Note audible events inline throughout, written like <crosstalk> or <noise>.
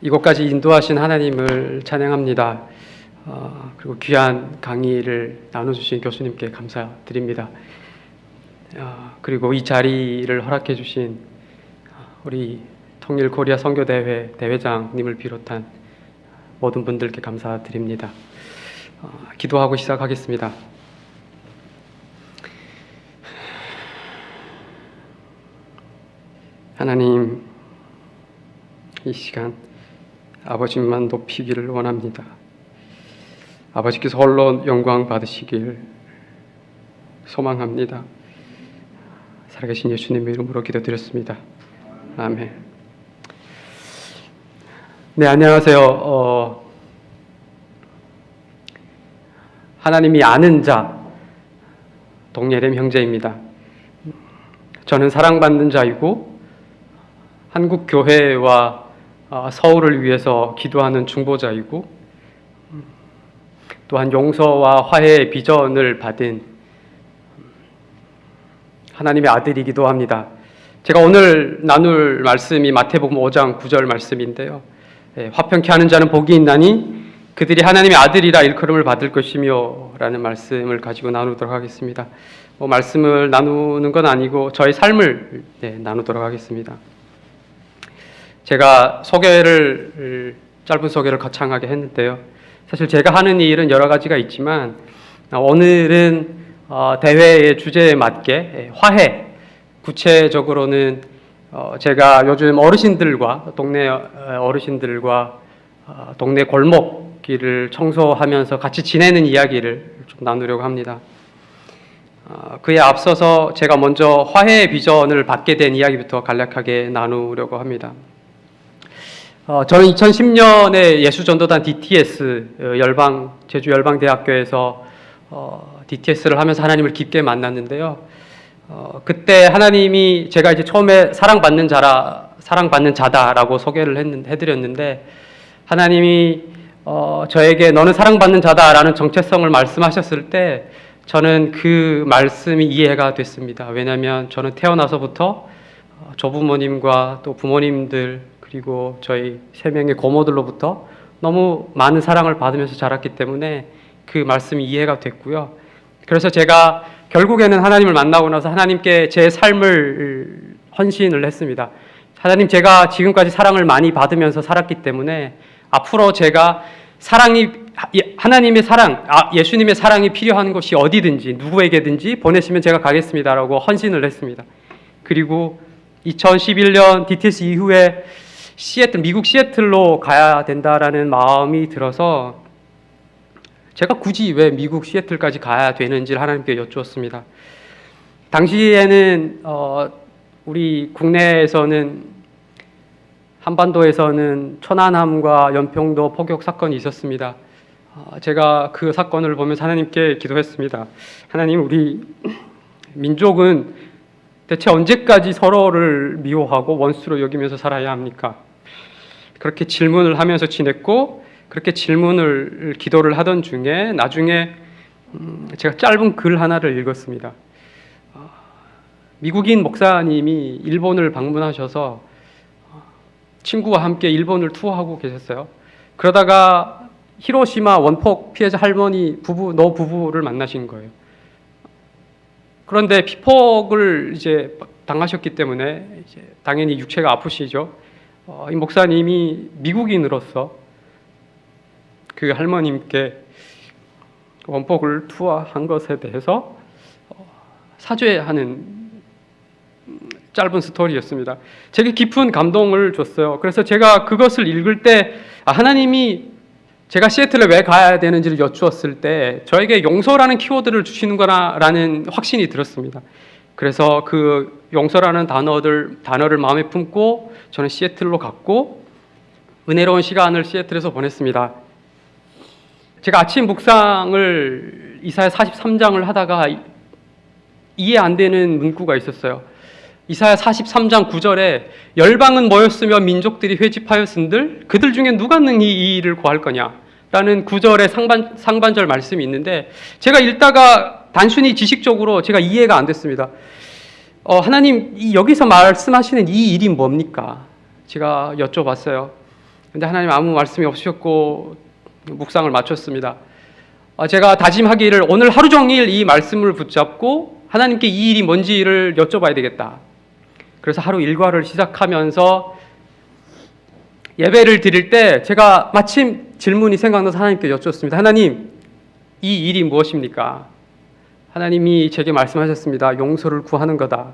이곳까지 인도하신 하나님을 찬양합니다. 어, 그리고 귀한 강의를 나눠주신 교수님께 감사드립니다. 어, 그리고 이 자리를 허락해 주신 우리 통일 코리아 선교대회 대회장님을 비롯한 모든 분들께 감사드립니다. 어, 기도하고 시작하겠습니다. 하나님, 이 시간 아버지만 높이기를 원합니다. 아버지께서 홀로 영광 받으시길 소망합니다. 살아계신 예수님의 이름으로 기도드렸습니다. 아멘. 네, 안녕하세요. 어, 하나님이 아는 자, 동예렘 형제입니다. 저는 사랑받는 자이고, 한국 교회와 어, 서울을 위해서 기도하는 중보자이고, 또한 용서와 화해의 비전을 받은 하나님의 아들이기도 합니다. 제가 오늘 나눌 말씀이 마태복음 5장 9절 말씀인데요. 예, 화평케 하는 자는 복이 있나니 그들이 하나님의 아들이라 일컬음을 받을 것이며 라는 말씀을 가지고 나누도록 하겠습니다. 뭐 말씀을 나누는 건 아니고 저의 삶을 네, 나누도록 하겠습니다. 제가 소개를 짧은 소개를 거창하게 했는데요. 사실 제가 하는 일은 여러 가지가 있지만 오늘은 어, 대회의 주제에 맞게 예, 화해 구체적으로는 어, 제가 요즘 어르신들과 동네 어르신들과 어, 동네 골목길을 청소하면서 같이 지내는 이야기를 좀 나누려고 합니다. 그에 앞서서 제가 먼저 화해의 비전을 받게 된 이야기부터 간략하게 나누려고 합니다. 저는 2010년에 예수전도단 DTS 열방 제주 열방대학교에서 DTS를 하면서 하나님을 깊게 만났는데요. 어, 그때 하나님이 제가 이제 처음에 사랑받는 자라 사랑받는 자다라고 소개를 했는, 해드렸는데 하나님이 어, 저에게 너는 사랑받는 자다라는 정체성을 말씀하셨을 때 저는 그 말씀이 이해가 됐습니다. 왜냐하면 저는 태어나서부터 어, 조부모님과 또 부모님들 그리고 저희 세 명의 고모들로부터 너무 많은 사랑을 받으면서 자랐기 때문에 그 말씀이 이해가 됐고요. 그래서 제가 결국에는 하나님을 만나고 나서 하나님께 제 삶을 헌신을 했습니다. 하나님 제가 지금까지 사랑을 많이 받으면서 살았기 때문에 앞으로 제가 사랑이 하나님의 사랑, 아, 예수님의 사랑이 필요한 곳이 어디든지 누구에게든지 보내시면 제가 가겠습니다라고 헌신을 했습니다. 그리고 2011년 DTS 이후에 시애틀 미국 시애틀로 가야 된다라는 마음이 들어서 제가 굳이 왜 미국 시애틀까지 가야 되는지를 하나님께 여쭈었습니다. 당시에는 어, 우리 국내에서는 한반도에서는 천안함과 연평도 포격 사건이 있었습니다. 어, 제가 그 사건을 보면서 하나님께 기도했습니다. 하나님 우리 민족은 대체 언제까지 서로를 미워하고 원수로 여기면서 살아야 합니까? 그렇게 질문을 하면서 지냈고 그렇게 질문을 기도를 하던 중에 나중에 음, 제가 짧은 글 하나를 읽었습니다. 어, 미국인 목사님이 일본을 방문하셔서 어, 친구와 함께 일본을 투어하고 계셨어요. 그러다가 히로시마 원폭 피해자 할머니 부부 노 부부를 만나신 거예요. 그런데 피폭을 이제 당하셨기 때문에 이제 당연히 육체가 아프시죠. 어, 이 목사님이 미국인으로서 그 할머님께 원폭을 투하한 것에 대해서 어, 사죄하는 짧은 스토리였습니다. 제게 깊은 감동을 줬어요. 그래서 제가 그것을 읽을 때 아, 하나님이 제가 시애틀에 왜 가야 되는지를 여쭈었을 때 저에게 용서라는 키워드를 주시는구나라는 확신이 들었습니다. 그래서 그 용서라는 단어들 단어를 마음에 품고 저는 시애틀로 갔고 은혜로운 시간을 시애틀에서 보냈습니다. 제가 아침 묵상을 이사야 43장을 하다가 이해 안 되는 문구가 있었어요. 이사야 43장 9절에 열방은 모였으며 민족들이 회집하였은들 그들 중에 누가 능히 이 일을 구할 거냐 라는 9절의 상반, 상반절 말씀이 있는데 제가 읽다가 단순히 지식적으로 제가 이해가 안 됐습니다. 어, 하나님 여기서 말씀하시는 이 일이 뭡니까? 제가 여쭤봤어요. 근데 하나님 아무 말씀이 없으셨고 묵상을 마쳤습니다. 아, 제가 다짐하기를 오늘 하루 종일 이 말씀을 붙잡고 하나님께 이 일이 뭔지를 여쭤봐야 되겠다. 그래서 하루 일과를 시작하면서 예배를 드릴 때 제가 마침 질문이 생각나서 하나님께 여쭙습니다. 하나님, 이 일이 무엇입니까? 하나님이 제게 말씀하셨습니다. 용서를 구하는 거다.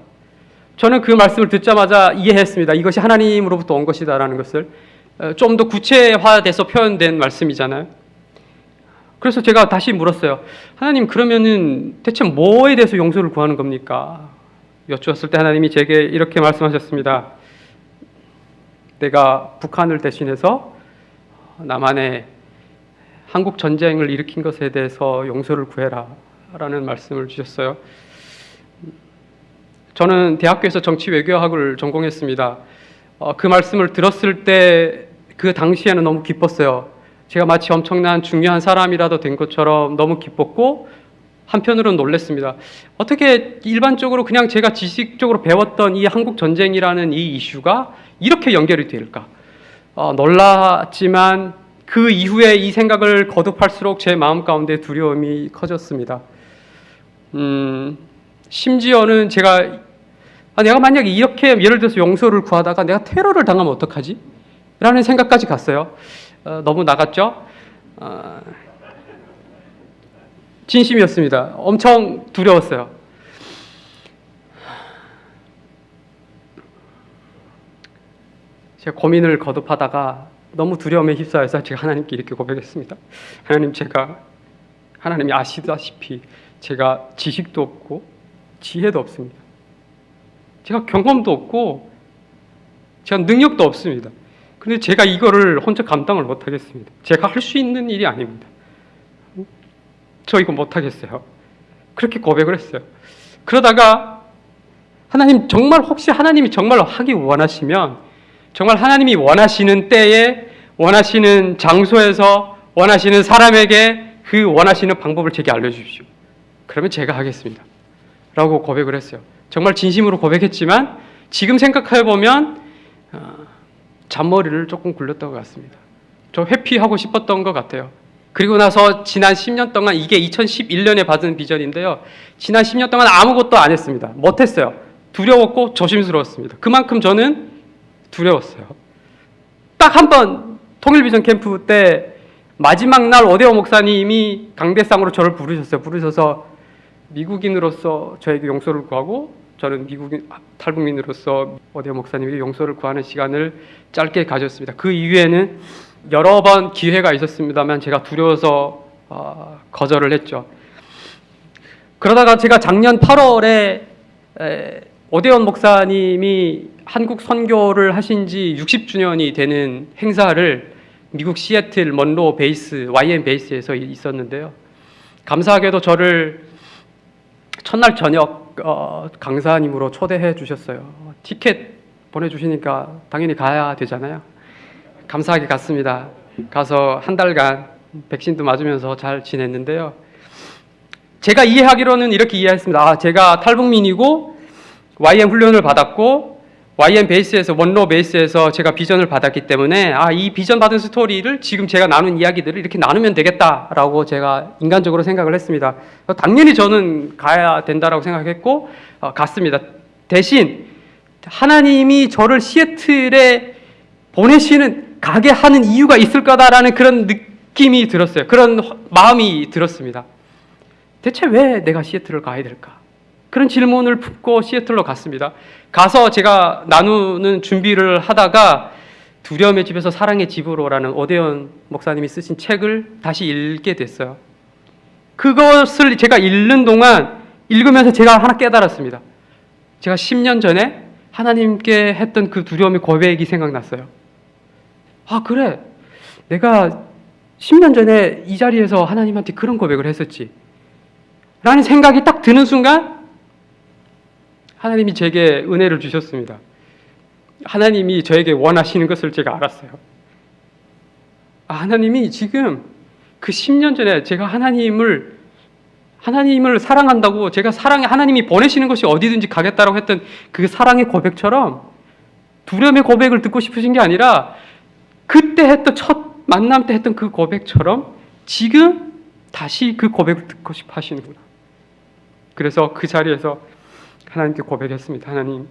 저는 그 말씀을 듣자마자 이해했습니다. 이것이 하나님으로부터 온 것이다라는 것을 어, 좀더 구체화돼서 표현된 말씀이잖아요. 그래서 제가 다시 물었어요. 하나님 그러면은 대체 뭐에 대해서 용서를 구하는 겁니까? 여쭈었을 때 하나님이 제게 이렇게 말씀하셨습니다. 내가 북한을 대신해서 남한에 한국 전쟁을 일으킨 것에 대해서 용서를 구해라 라는 말씀을 주셨어요. 저는 대학교에서 정치 외교학을 전공했습니다. 어, 그 말씀을 들었을 때 그 당시에는 너무 기뻤어요. 제가 마치 엄청난 중요한 사람이라도 된 것처럼 너무 기뻤고 한편으로는 놀랐습니다. 어떻게 일반적으로 그냥 제가 지식적으로 배웠던 이 한국 전쟁이라는 이 이슈가 이렇게 연결이 될까? 어, 놀랐지만 그 이후에 이 생각을 거듭할수록 제 마음 가운데 두려움이 커졌습니다. 음, 심지어는 제가 아, 내가 만약에 이렇게 예를 들어서 용서를 구하다가 내가 테러를 당하면 어떡하지? 라는 생각까지 갔어요. 어, 너무 나갔죠? 어, 진심이었습니다. 엄청 두려웠어요. 제가 고민을 거듭하다가 너무 두려움에 휩싸여서 제가 하나님께 이렇게 고백했습니다. 하나님 제가 하나님이 아시다시피 제가 지식도 없고 지혜도 없습니다. 제가 경험도 없고 제가 능력도 없습니다. 근데 제가 이거를 혼자 감당을 못 하겠습니다. 제가 할 수 있는 일이 아닙니다. 저 이거 못 하겠어요. 그렇게 고백을 했어요. 그러다가 하나님 정말 혹시 하나님이 정말 하기 원하시면 정말 하나님이 원하시는 때에 원하시는 장소에서 원하시는 사람에게 그 원하시는 방법을 제게 알려주십시오. 그러면 제가 하겠습니다. 라고 고백을 했어요. 정말 진심으로 고백했지만 지금 생각해 보면 어, 잔머리를 조금 굴렸던 것 같습니다. 좀 회피하고 싶었던 것 같아요. 그리고 나서 지난 10년 동안 이게 2011년에 받은 비전인데요. 지난 10년 동안 아무것도 안 했습니다. 못했어요. 두려웠고 조심스러웠습니다. 그만큼 저는 두려웠어요. 딱 한 번 통일비전 캠프 때 마지막 날 오대호 목사님이 강대상으로 저를 부르셨어요. 부르셔서 미국인으로서 저에게 용서를 구하고 저는 미국인 탈북민으로서 오대호 목사님에게 용서를 구하는 시간을 짧게 가졌습니다. 그 이후에는 여러 번 기회가 있었습니다만 제가 두려워서 어, 거절을 했죠. 그러다가 제가 작년 8월에 에, 오대원 목사님이 한국 선교를 하신 지 60주년이 되는 행사를 미국 시애틀 먼로 베이스 YM 베이스에서 있었는데요. 감사하게도 저를 첫날 저녁 어, 강사님으로 초대해 주셨어요. 티켓 보내주시니까 당연히 가야 되잖아요. 감사하게 갔습니다. 가서 한 달간 백신도 맞으면서 잘 지냈는데요. 제가 이해하기로는 이렇게 이해했습니다. 아, 제가 탈북민이고 YM 훈련을 받았고 YM 베이스에서 원로 베이스에서 제가 비전을 받았기 때문에 아, 이 비전 받은 스토리를 지금 제가 나눈 이야기들을 이렇게 나누면 되겠다라고 제가 인간적으로 생각을 했습니다. 당연히 저는 가야 된다라고 생각했고 어, 갔습니다. 대신 하나님이 저를 시애틀에 보내시는 가게 하는 이유가 있을 거다라는 그런 느낌이 들었어요. 그런 마음이 들었습니다. 대체 왜 내가 시애틀을 가야 될까? 그런 질문을 품고 시애틀로 갔습니다. 가서 제가 나누는 준비를 하다가 두려움의 집에서 사랑의 집으로라는 오대현 목사님이 쓰신 책을 다시 읽게 됐어요. 그것을 제가 읽는 동안 읽으면서 제가 하나 깨달았습니다. 제가 10년 전에 하나님께 했던 그 두려움의 고백이 생각났어요. 아, 그래. 내가 10년 전에 이 자리에서 하나님한테 그런 고백을 했었지. 라는 생각이 딱 드는 순간 하나님이 제게 은혜를 주셨습니다. 하나님이 저에게 원하시는 것을 제가 알았어요. 아, 하나님이 지금 그 10년 전에 제가 하나님을 하나님을 사랑한다고 제가 사랑해 하나님이 보내시는 것이 어디든지 가겠다라고 했던 그 사랑의 고백처럼 두려움의 고백을 듣고 싶으신 게 아니라 그때 했던 첫 만남 때 했던 그 고백처럼 지금 다시 그 고백을 듣고 싶어 하시는구나. 그래서 그 자리에서 하나님께 고백했습니다. 하나님,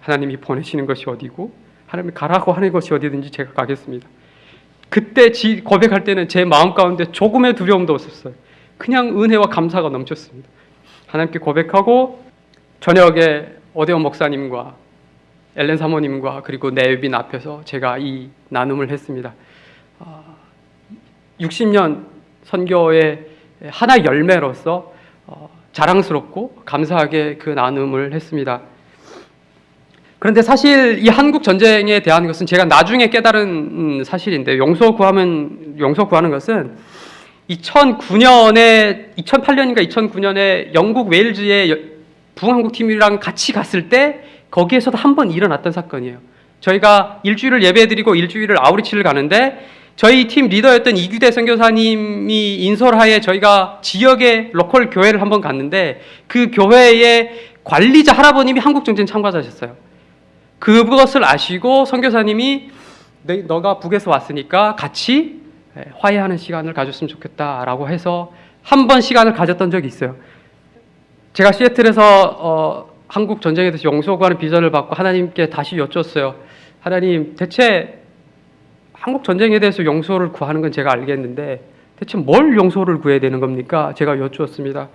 하나님이 보내시는 것이 어디고 하나님이 가라고 하는 것이 어디든지 제가 가겠습니다. 그때 지 고백할 때는 제 마음 가운데 조금의 두려움도 없었어요. 그냥 은혜와 감사가 넘쳤습니다. 하나님께 고백하고 저녁에 오대원 목사님과 엘렌 사모님과 그리고 내빈 앞에서 제가 이 나눔을 했습니다. 60년 선교의 하나 열매로서 어, 자랑스럽고 감사하게 그 나눔을 했습니다. 그런데 사실 이 한국 전쟁에 대한 것은 제가 나중에 깨달은 음, 사실인데 용서 구하면 용서 구하는 것은 2009년에 2008년인가 2009년에 영국 웨일즈의 부흥한국 팀이랑 같이 갔을 때 거기에서도 한 번 일어났던 사건이에요. 저희가 일주일을 예배드리고 일주일을 아우리치를 가는데 저희 팀 리더였던 이규대 선교사님이 인솔하에 저희가 지역의 로컬 교회를 한번 갔는데 그 교회의 관리자 할아버님이 한국 전쟁 참가자셨어요. 그것을 아시고 선교사님이 너- 너가 북에서 왔으니까 같이 화해하는 시간을 가졌으면 좋겠다라고 해서 한 번 시간을 가졌던 적이 있어요. 제가 시애틀에서 어, 한국 전쟁에 대해서 용서 구하는 비전을 받고 하나님께 다시 여쭈었어요. 하나님, 대체 한국 전쟁에 대해서 용서를 구하는 건 제가 알겠는데 대체 뭘 용서를 구해야 되는 겁니까? 제가 여쭈었습니다.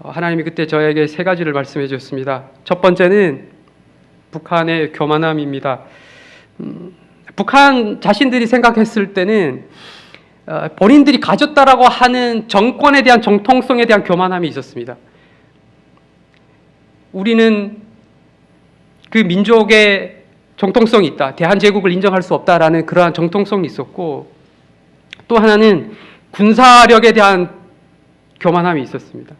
어, 하나님이 그때 저에게 세 가지를 말씀해 주셨습니다. 첫 번째는 북한의 교만함입니다. 음, 북한 자신들이 생각했을 때는 어, 본인들이 가졌다라고 하는 정권에 대한 정통성에 대한 교만함이 있었습니다. 우리는 그 민족의 정통성이 있다. 대한제국을 인정할 수 없다라는 그러한 정통성이 있었고 또 하나는 군사력에 대한 교만함이 있었습니다.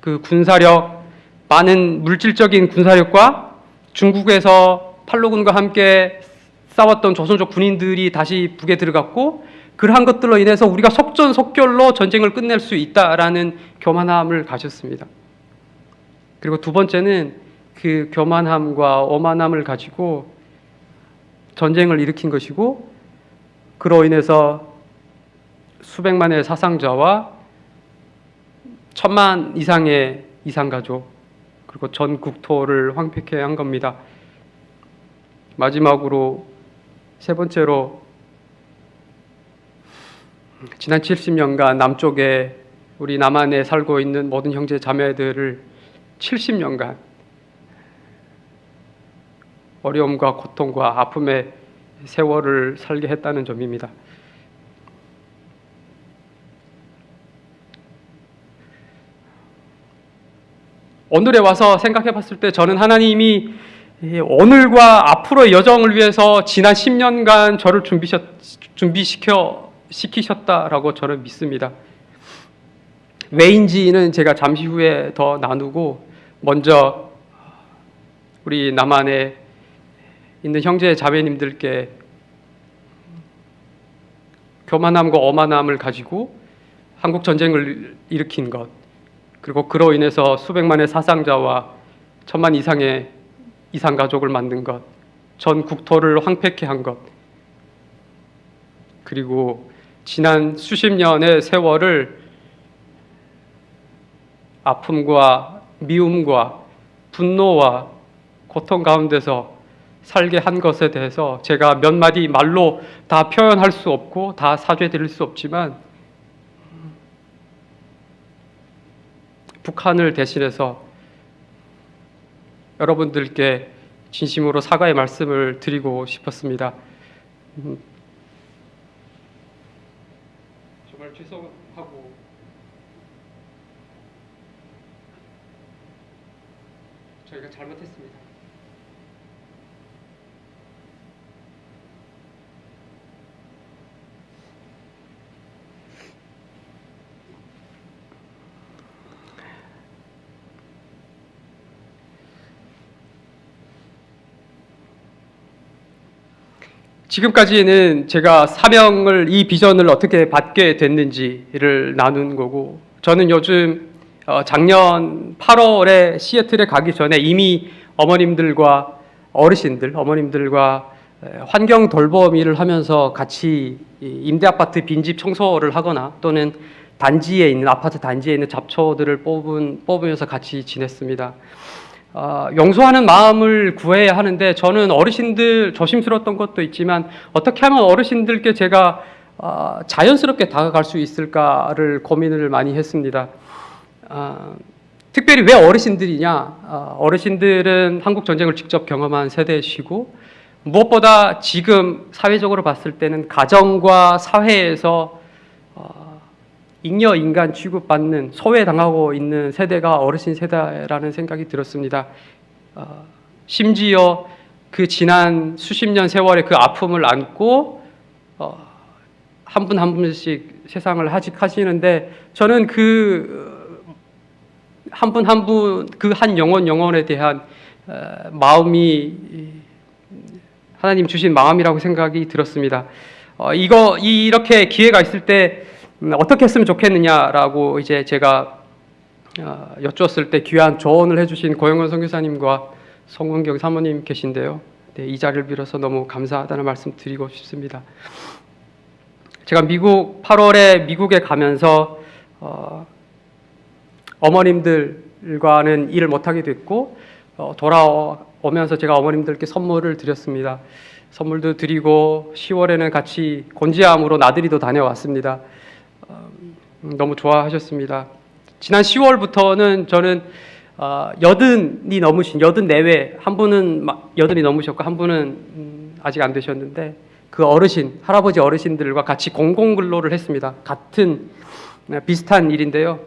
그 군사력, 많은 물질적인 군사력과 중국에서 팔로군과 함께 싸웠던 조선족 군인들이 다시 북에 들어갔고 그러한 것들로 인해서 우리가 속전속결로 전쟁을 끝낼 수 있다라는 교만함을 가졌습니다. 그리고 두 번째는 그 교만함과 오만함을 가지고 전쟁을 일으킨 것이고 그로 인해서 수백만의 사상자와 천만 이상의 이상 가족 그리고 전 국토를 황폐케 한 겁니다. 마지막으로 세 번째로 지난 70년간 남쪽에 우리 남한에 살고 있는 모든 형제 자매들을 70년간 어려움과 고통과 아픔의 세월을 살게 했다는 점입니다. 오늘에 와서 생각해 봤을 때 저는 하나님이 이 오늘과 앞으로의 여정을 위해서 지난 10년간 저를 준비셨, 준비시켜 시키셨다라고 저는 믿습니다. 왜인지는 제가 잠시 후에 더 나누고 먼저 우리 남한에 있는 형제 자매님들께 교만함과 오만함을 가지고 한국 전쟁을 일으킨 것 그리고 그로 인해서 수백만의 사상자와 천만 이상의 이상 가족을 만든 것, 전 국토를 황폐케 한 것, 그리고 지난 수십 년의 세월을 아픔과 미움과 분노와 고통 가운데서 살게 한 것에 대해서 제가 몇 마디 말로 다 표현할 수 없고 다 사죄 드릴 수 없지만 북한을 대신해서 여러분들께 진심으로 사과의 말씀을 드리고 싶었습니다. 음, 정말 죄송하고 저희가 잘못했습니다. 지금까지는 제가 사명을 이 비전을 어떻게 받게 됐는지를 나눈 거고 저는 요즘 어, 작년 8월에 시애틀에 가기 전에 이미 어머님들과 어르신들, 어머님들과 에, 환경 돌봄 일을 하면서 같이 이 임대 아파트 빈집 청소를 하거나 또는 단지에 있는 아파트 단지에 있는 잡초들을 뽑은 뽑으면서 같이 지냈습니다. 아, 용서하는 마음을 구해야 하는데 저는 어르신들 조심스러웠던 것도 있지만 어떻게 하면 어르신들께 제가 아, 자연스럽게 다가갈 수 있을까를 고민을 많이 했습니다. 아, 특별히 왜 어르신들이냐? 아, 어르신들은 한국 전쟁을 직접 경험한 세대시고 무엇보다 지금 사회적으로 봤을 때는 가정과 사회에서 어, 잉여 인간 취급받는 소외당하고 있는 세대가 어르신 세대라는 생각이 들었습니다. 어, 심지어 그 지난 수십 년 세월의 그 아픔을 안고 어, 한분한 분씩 세상을 하직하시는데 저는 그 한 분 한 분그한 영혼 영혼에 대한 어, 마음이 하나님 주신 마음이라고 생각이 들었습니다. 어, 이거 이렇게 기회가 있을 때 음, 어떻게 했으면 좋겠느냐라고 이제 제가 어, 여쭈었을 때 귀한 조언을 해주신 고영원 선교사님과 송은경 사모님 계신데요. 네, 이 자리를 빌어서 너무 감사하다는 말씀 드리고 싶습니다. 제가 미국 8월에 미국에 가면서 어, 어머님들과는 일을 못하게 됐고 어, 돌아오면서 제가 어머님들께 선물을 드렸습니다. 선물도 드리고 10월에는 같이 곤지암으로 나들이도 다녀왔습니다. 어, 너무 좋아하셨습니다. 지난 10월부터는 저는 어, 여든이 넘으신 여든 내외 한 분은 마- 여든이 넘으셨고 한 분은 음, 아직 안 되셨는데 그 어르신 할아버지 어르신들과 같이 공공 근로를 했습니다. 같은 네, 비슷한 일인데요.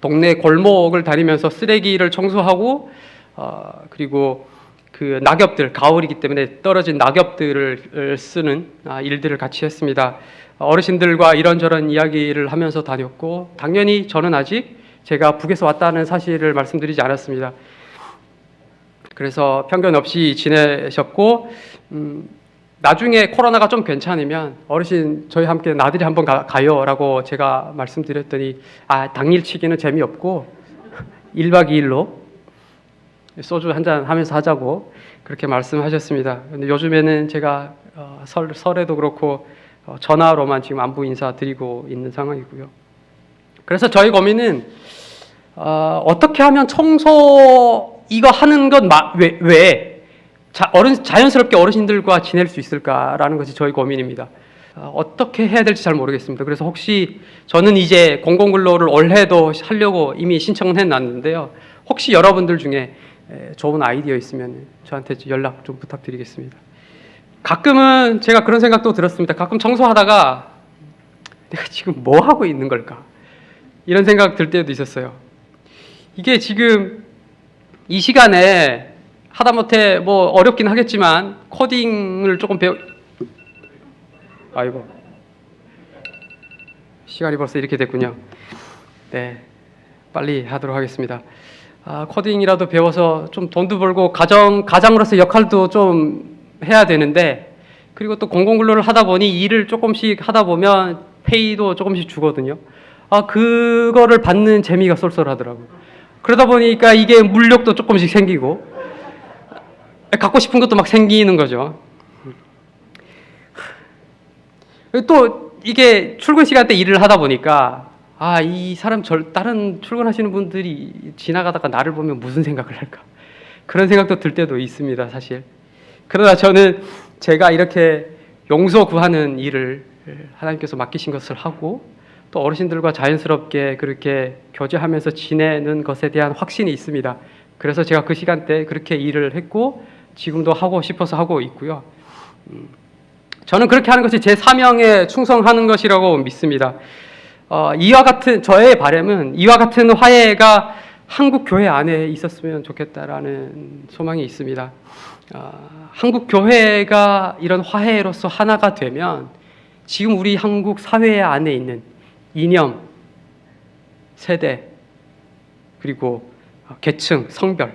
동네 골목을 다니면서 쓰레기를 청소하고 어, 그리고 그 낙엽들 가을이기 때문에 떨어진 낙엽들을 쓰는 아, 일들을 같이 했습니다. 어르신들과 이런저런 이야기를 하면서 다녔고 당연히 저는 아직 제가 북에서 왔다는 사실을 말씀드리지 않았습니다. 그래서 편견 없이 지내셨고 음, 나중에 코로나가 좀 괜찮으면 어르신 저희 함께 나들이 한번 가, 가요라고 제가 말씀드렸더니 아 당일치기는 재미없고 <laughs> 1박 2일로 소주 한 잔 하면서 하자고 그렇게 말씀하셨습니다. 근데 요즘에는 제가 어, 설, 설에도 그렇고 어, 전화로만 지금 안부 인사 드리고 있는 상황이고요. 그래서 저희 고민은 어, 어떻게 하면 청소 이거 하는 것 왜, 왜 자, 어른, 자연스럽게 어르신들과 지낼 수 있을까라는 것이 저희 고민입니다. 어, 어떻게 해야 될지 잘 모르겠습니다. 그래서 혹시 저는 이제 공공근로를 올해도 하려고 이미 신청은 해놨는데요. 혹시 여러분들 중에 에, 좋은 아이디어 있으면 저한테 연락 좀 부탁드리겠습니다. 가끔은 제가 그런 생각도 들었습니다. 가끔 청소하다가 내가 지금 뭐 하고 있는 걸까? 이런 생각 들 때도 있었어요. 이게 지금 이 시간에 하다못해 뭐 어렵긴 하겠지만 코딩을 조금 배우 아이고 시간이 벌써 이렇게 됐군요. 네, 빨리 하도록 하겠습니다. 아, 코딩이라도 배워서 좀 돈도 벌고 가정 가장으로서 역할도 좀 해야 되는데 그리고 또 공공근로를 하다 보니 일을 조금씩 하다 보면 페이도 조금씩 주거든요. 아 그거를 받는 재미가 쏠쏠하더라고요. 그러다 보니까 이게 물욕도 조금씩 생기고 갖고 싶은 것도 막 생기는 거죠. 또 이게 출근 시간 때 일을 하다 보니까 아 이 사람 절 다른 출근하시는 분들이 지나가다가 나를 보면 무슨 생각을 할까 그런 생각도 들 때도 있습니다 사실 그러나 저는 제가 이렇게 용서 구하는 일을 하나님께서 맡기신 것을 하고 또 어르신들과 자연스럽게 그렇게 교제하면서 지내는 것에 대한 확신이 있습니다 그래서 제가 그 시간대 그렇게 일을 했고 지금도 하고 싶어서 하고 있고요 음, 저는 그렇게 하는 것이 제 사명에 충성하는 것이라고 믿습니다. 어, 이와 같은 저의 바람은 이와 같은 화해가 한국 교회 안에 있었으면 좋겠다라는 소망이 있습니다. 어, 한국 교회가 이런 화해로서 하나가 되면 지금 우리 한국 사회 안에 있는 이념, 세대, 그리고 계층, 성별,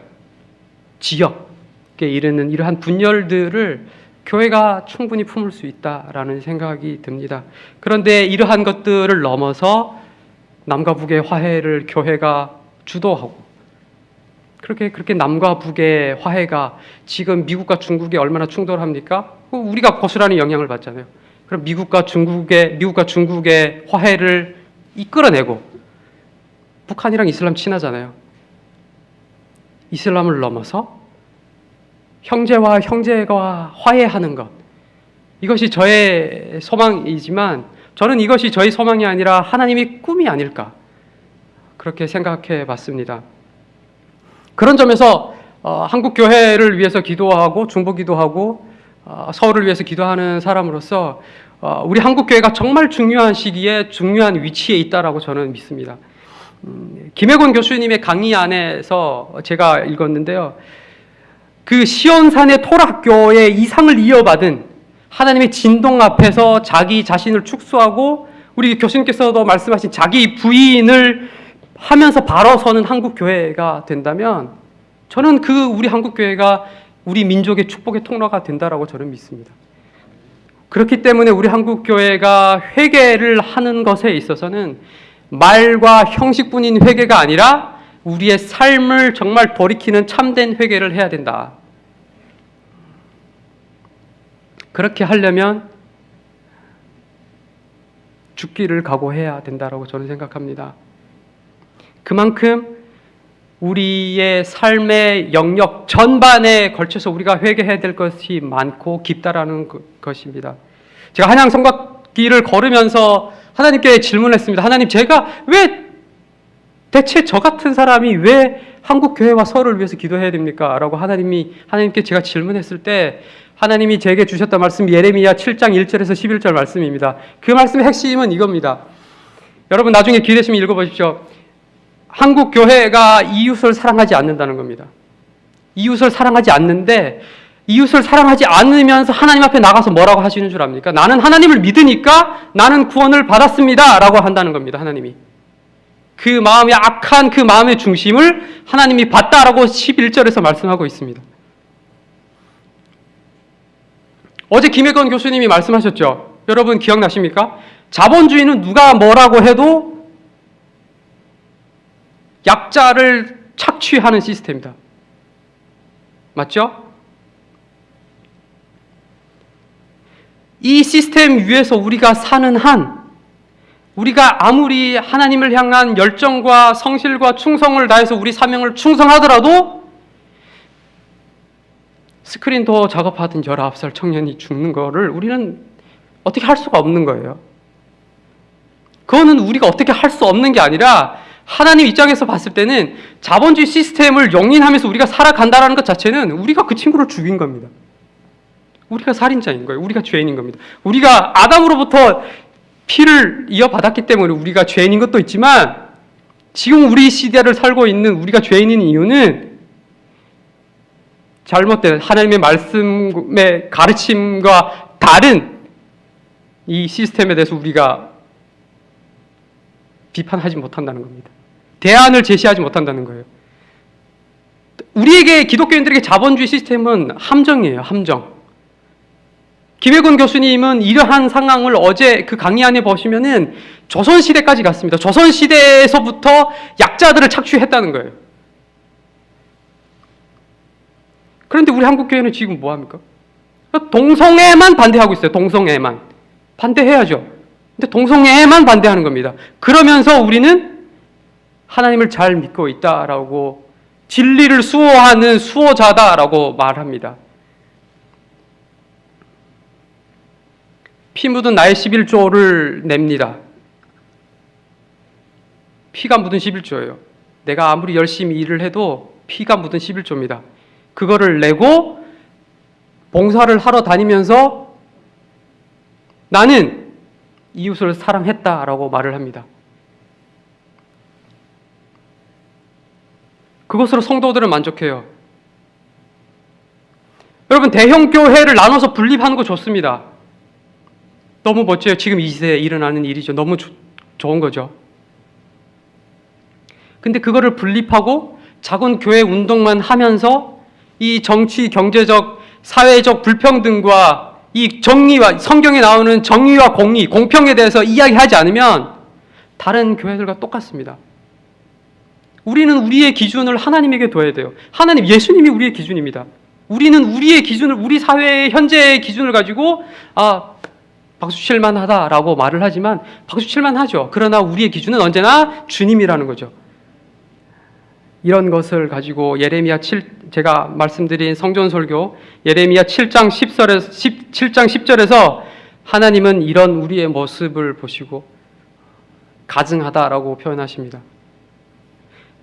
지역에 이르는 이러한 분열들을 교회가 충분히 품을 수 있다라는 생각이 듭니다. 그런데 이러한 것들을 넘어서 남과 북의 화해를 교회가 주도하고 그렇게 그렇게 남과 북의 화해가 지금 미국과 중국이 얼마나 충돌합니까? 그 우리가 고스란히 영향을 받잖아요. 그럼 미국과 중국의 미국과 중국의 화해를 이끌어내고 북한이랑 이슬람 친하잖아요. 이슬람을 넘어서 형제와 형제가 화해하는 것 이것이 저의 소망이지만 저는 이것이 저희 소망이 아니라 하나님의 꿈이 아닐까 그렇게 생각해 봤습니다. 그런 점에서 어, 한국 교회를 위해서 기도하고 중보 기도하고 어, 서울을 위해서 기도하는 사람으로서 어, 우리 한국 교회가 정말 중요한 시기에 중요한 위치에 있다라고 저는 믿습니다. 음, 김혜곤 교수님의 강의 안에서 제가 읽었는데요. 그 시온산의 토락교의 이상을 이어받은 하나님의 진동 앞에서 자기 자신을 축소하고 우리 교수님께서도 말씀하신 자기 부인을 하면서 바로 서는 한국 교회가 된다면 저는 그 우리 한국 교회가 우리 민족의 축복의 통로가 된다라고 저는 믿습니다. 그렇기 때문에 우리 한국 교회가 회개를 하는 것에 있어서는 말과 형식뿐인 회개가 아니라 우리의 삶을 정말 돌이키는 참된 회개를 해야 된다. 그렇게 하려면 죽기를 각오해야 된다라고 저는 생각합니다. 그만큼 우리의 삶의 영역 전반에 걸쳐서 우리가 회개해야 될 것이 많고 깊다라는 것입니다. 제가 한양 성곽길을 걸으면서 하나님께 질문했습니다. 하나님, 제가 왜 대체 저 같은 사람이 왜 한국 교회와 서울을 위해서 기도해야 됩니까? 라고 하나님이 하나님께 제가 질문했을 때 하나님이 제게 주셨던 말씀이 예레미야 7장 1절에서 11절 말씀입니다. 그 말씀의 핵심은 이겁니다. 여러분 나중에 기회 되시면 읽어 보십시오. 한국 교회가 이웃을 사랑하지 않는다는 겁니다. 이웃을 사랑하지 않는데 이웃을 사랑하지 않으면서 하나님 앞에 나가서 뭐라고 하시는 줄 압니까? 나는 하나님을 믿으니까 나는 구원을 받았습니다. 라고 한다는 겁니다. 하나님이. 그 마음의 악한 그 마음의 중심을 하나님이 봤다라고 11절에서 말씀하고 있습니다. 어제 김혜건 교수님이 말씀하셨죠. 여러분 기억나십니까? 자본주의는 누가 뭐라고 해도 약자를 착취하는 시스템이다. 맞죠? 이 시스템 위에서 우리가 사는 한 우리가 아무리 하나님을 향한 열정과 성실과 충성을 다해서 우리 사명을 충성하더라도 스크린 도어 작업하던 19살 청년이 죽는 거를 우리는 어떻게 할 수가 없는 거예요. 그거는 우리가 어떻게 할 수 없는 게 아니라 하나님 입장에서 봤을 때는 자본주의 시스템을 용인하면서 우리가 살아간다는 것 자체는 우리가 그 친구를 죽인 겁니다. 우리가 살인자인 거예요. 우리가 죄인인 겁니다. 우리가 아담으로부터 피를 이어받았기 때문에 우리가 죄인인 것도 있지만 지금 우리 시대를 살고 있는 우리가 죄인인 이유는 잘못된 하나님의 말씀의 가르침과 다른 이 시스템에 대해서 우리가 비판하지 못한다는 겁니다. 대안을 제시하지 못한다는 거예요. 우리에게 기독교인들에게 자본주의 시스템은 함정이에요. 함정. 김혜곤 교수님은 이러한 상황을 어제 그 강의 안에 보시면은 조선시대까지 갔습니다. 조선시대에서부터 약자들을 착취했다는 거예요. 그런데 우리 한국교회는 지금 뭐 합니까? 동성애만 반대하고 있어요. 동성애만. 반대해야죠. 근데 동성애만 반대하는 겁니다. 그러면서 우리는 하나님을 잘 믿고 있다라고 진리를 수호하는 수호자다라고 말합니다. 피 묻은 나의 11조를 냅니다. 피가 묻은 11조예요. 내가 아무리 열심히 일을 해도 피가 묻은 11조입니다. 그거를 내고 봉사를 하러 다니면서 나는 이웃을 사랑했다라고 말을 합니다. 그것으로 성도들은 만족해요. 여러분 대형 교회를 나눠서 분립하는 거 좋습니다. 너무 멋져요. 지금 이 시대에 일어나는 일이죠. 너무 조, 좋은 거죠. 근데 그거를 분립하고 작은 교회 운동만 하면서 이 정치, 경제적, 사회적 불평등과 이 정의와 성경에 나오는 정의와 공의, 공평에 대해서 이야기하지 않으면 다른 교회들과 똑같습니다. 우리는 우리의 기준을 하나님에게 둬야 돼요. 하나님, 예수님이 우리의 기준입니다. 우리는 우리의 기준을, 우리 사회의 현재의 기준을 가지고, 아, 박수 칠만 하다라고 말을 하지만, 박수 칠만 하죠. 그러나 우리의 기준은 언제나 주님이라는 거죠. 이런 것을 가지고 예레미야 7 제가 말씀드린 성전 설교 예레미야 7장 10절에서 10, 7장 10절에서 하나님은 이런 우리의 모습을 보시고 가증하다라고 표현하십니다.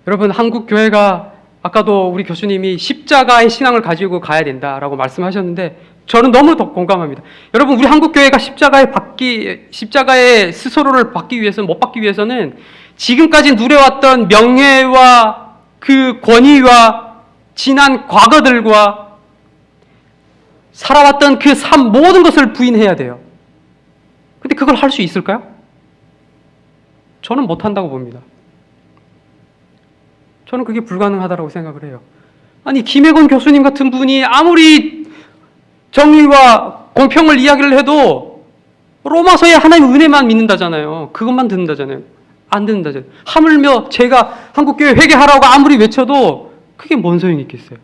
여러분 한국 교회가 아까도 우리 교수님이 십자가의 신앙을 가지고 가야 된다라고 말씀하셨는데 저는 너무 더 공감합니다. 여러분 우리 한국 교회가 십자가에 받기 십자가의 스스로를 받기 위해서는 못 받기 위해서는 지금까지 누려왔던 명예와 그 권위와 지난 과거들과 살아왔던 그 삶 모든 것을 부인해야 돼요. 근데 그걸 할 수 있을까요? 저는 못한다고 봅니다. 저는 그게 불가능하다고 생각을 해요. 아니, 김혜건 교수님 같은 분이 아무리 정의와 공평을 이야기를 해도 로마서에 하나님의 은혜만 믿는다잖아요. 그것만 듣는다잖아요. 안 듣는다잖아요. 하물며 제가 한국교회 회개하라고 아무리 외쳐도 그게 뭔 소용이 있겠어요.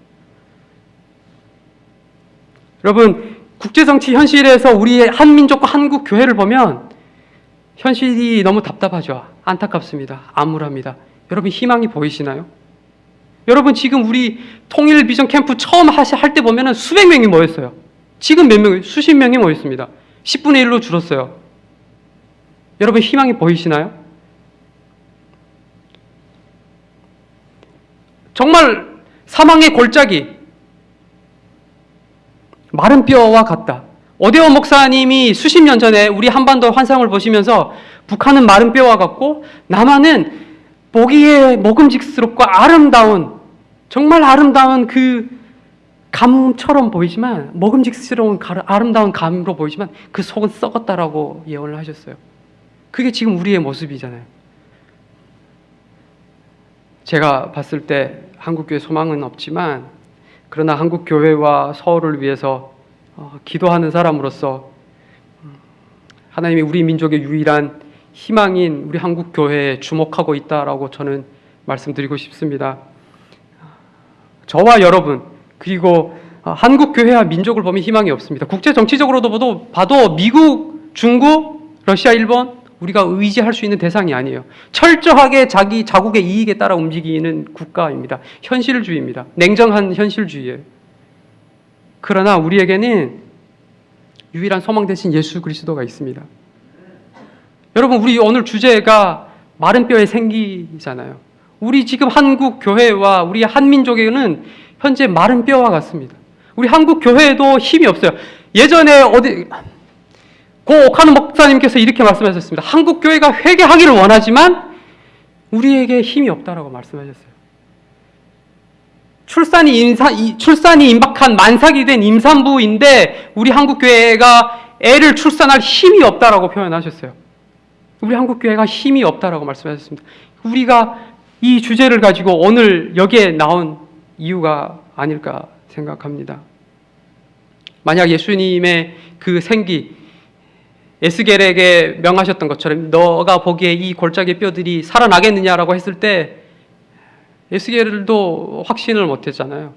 여러분, 국제정치 현실에서 우리의 한민족과 한국교회를 보면 현실이 너무 답답하죠. 안타깝습니다. 암울합니다. 여러분 희망이 보이시나요? 여러분 지금 우리 통일 비전 캠프 처음 할 때 보면은 수백 명이 모였어요. 지금 몇 명, 수십 명이 모였습니다. 10분의 1로 줄었어요. 여러분 희망이 보이시나요? 정말 사망의 골짜기, 마른 뼈와 같다. 오대원 목사님이 수십 년 전에 우리 한반도 환상을 보시면서 북한은 마른 뼈와 같고 남한은 보기에 먹음직스럽고 아름다운 정말 아름다운 그 감처럼 보이지만 먹음직스러운 아름다운 감으로 보이지만 그 속은 썩었다라고 예언을 하셨어요. 그게 지금 우리의 모습이잖아요. 제가 봤을 때 한국교회 소망은 없지만 그러나 한국교회와 서울을 위해서 어, 기도하는 사람으로서 음, 하나님이 우리 민족의 유일한 희망인 우리 한국 교회에 주목하고 있다라고 저는 말씀드리고 싶습니다. 저와 여러분 그리고 어, 한국 교회와 민족을 보면 희망이 없습니다. 국제 정치적으로도 봐도 미국, 중국, 러시아, 일본 우리가 의지할 수 있는 대상이 아니에요. 철저하게 자기 자국의 이익에 따라 움직이는 국가입니다. 현실주의입니다. 냉정한 현실주의예요. 그러나 우리에게는 유일한 소망 대신 예수 그리스도가 있습니다. 여러분, 우리 오늘 주제가 마른 뼈의 생기잖아요. 우리 지금 한국 교회와 우리 한민족에는 현재 마른 뼈와 같습니다. 우리 한국 교회에도 힘이 없어요. 예전에 어디 고 오카노 목사님께서 이렇게 말씀하셨습니다. 한국 교회가 회개하기를 원하지만 우리에게 힘이 없다라고 말씀하셨어요. 출산이 임사, 출산이 임박한 만삭이 된 임산부인데 우리 한국 교회가 애를 출산할 힘이 없다라고 표현하셨어요. 우리 한국 교회가 힘이 없다라고 말씀하셨습니다. 우리가 이 주제를 가지고 오늘 여기에 나온 이유가 아닐까 생각합니다. 만약 예수님의 그 생기 에스겔에게 명하셨던 것처럼 너가 보기에 이 골짜기 뼈들이 살아나겠느냐라고 했을 때 에스겔도 확신을 못했잖아요.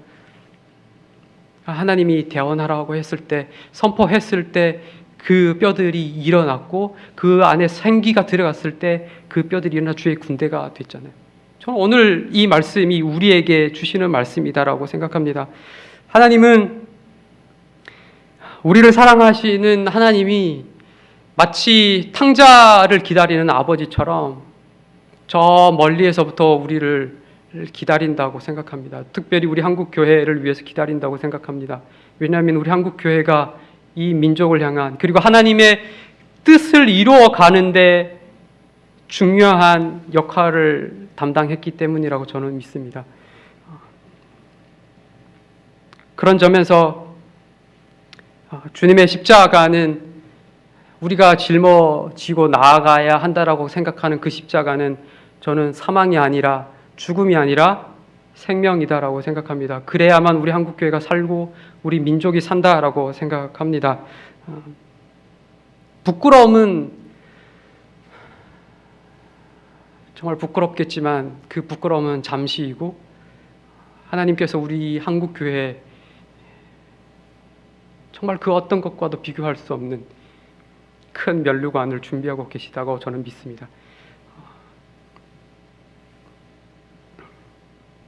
하나님이 대원하라고 했을 때 선포했을 때 그 뼈들이 일어났고 그 안에 생기가 들어갔을 때 그 뼈들이 일어나 주의 군대가 됐잖아요. 저는 오늘 이 말씀이 우리에게 주시는 말씀이다라고 생각합니다. 하나님은 우리를 사랑하시는 하나님이 마치 탕자를 기다리는 아버지처럼 저 멀리에서부터 우리를 기다린다고 생각합니다. 특별히 우리 한국 교회를 위해서 기다린다고 생각합니다. 왜냐하면 우리 한국 교회가 이 민족을 향한 그리고 하나님의 뜻을 이루어 가는데 중요한 역할을 담당했기 때문이라고 저는 믿습니다. 그런 점에서 주님의 십자가는 우리가 짊어지고 나아가야 한다라고 생각하는 그 십자가는 저는 사망이 아니라 죽음이 아니라 생명이다라고 생각합니다. 그래야만 우리 한국 교회가 살고 우리 민족이 산다라고 생각합니다. 어, 부끄러움은 정말 부끄럽겠지만 그 부끄러움은 잠시이고 하나님께서 우리 한국 교회에 정말 그 어떤 것과도 비교할 수 없는 큰 면류관을 준비하고 계시다고 저는 믿습니다.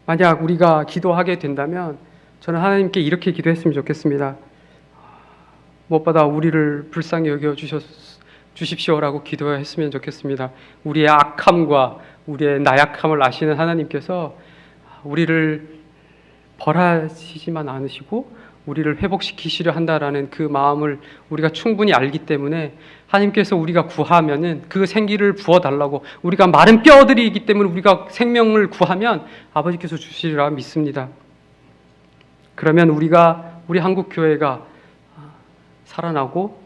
만약 우리가 기도하게 된다면 저는 하나님께 이렇게 기도했으면 좋겠습니다. 무엇보다 우리를 불쌍히 여겨 주십시오라고 기도했으면 좋겠습니다. 우리의 악함과 우리의 나약함을 아시는 하나님께서 우리를 벌하시지만 않으시고 우리를 회복시키시려 한다라는 그 마음을 우리가 충분히 알기 때문에 하나님께서 우리가 구하면은 그 생기를 부어 달라고 우리가 마른 뼈들이기 때문에 우리가 생명을 구하면 아버지께서 주시리라 믿습니다. 그러면 우리가 우리 한국 교회가 살아나고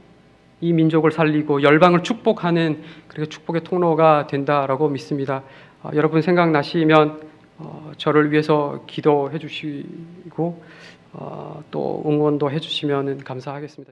이 민족을 살리고 열방을 축복하는 그렇게 축복의 통로가 된다라고 믿습니다. 어, 여러분 생각나시면 어, 저를 위해서 기도해 주시고 어, 또 응원도 해 주시면 감사하겠습니다.